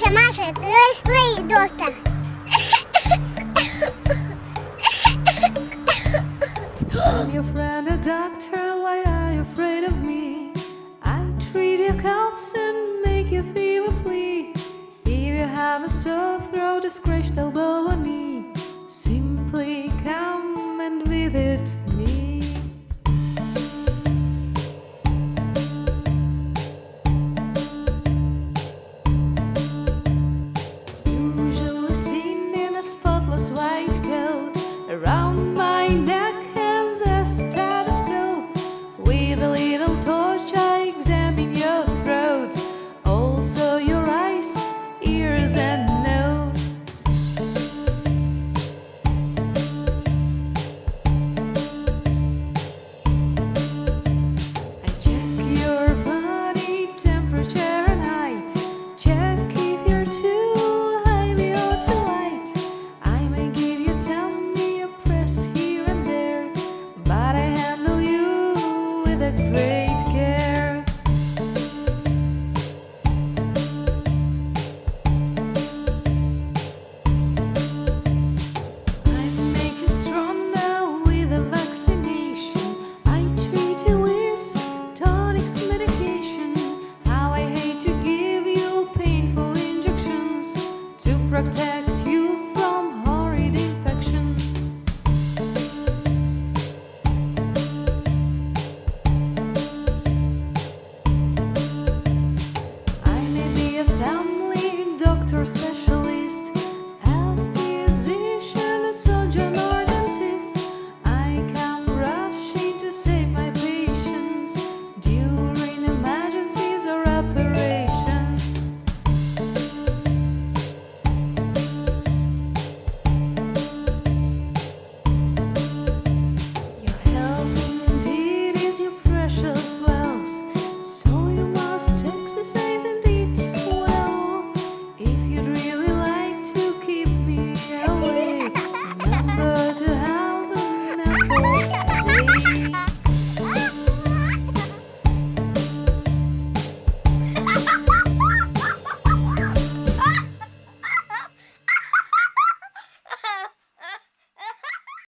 Masha, Masha, let's play. I'm your friend, a doctor. Why are you afraid of me? I treat your coughs and make your fever flee. If you have a sore throat, a scratched elbow, or knee, simply come and visit. it. around. protect.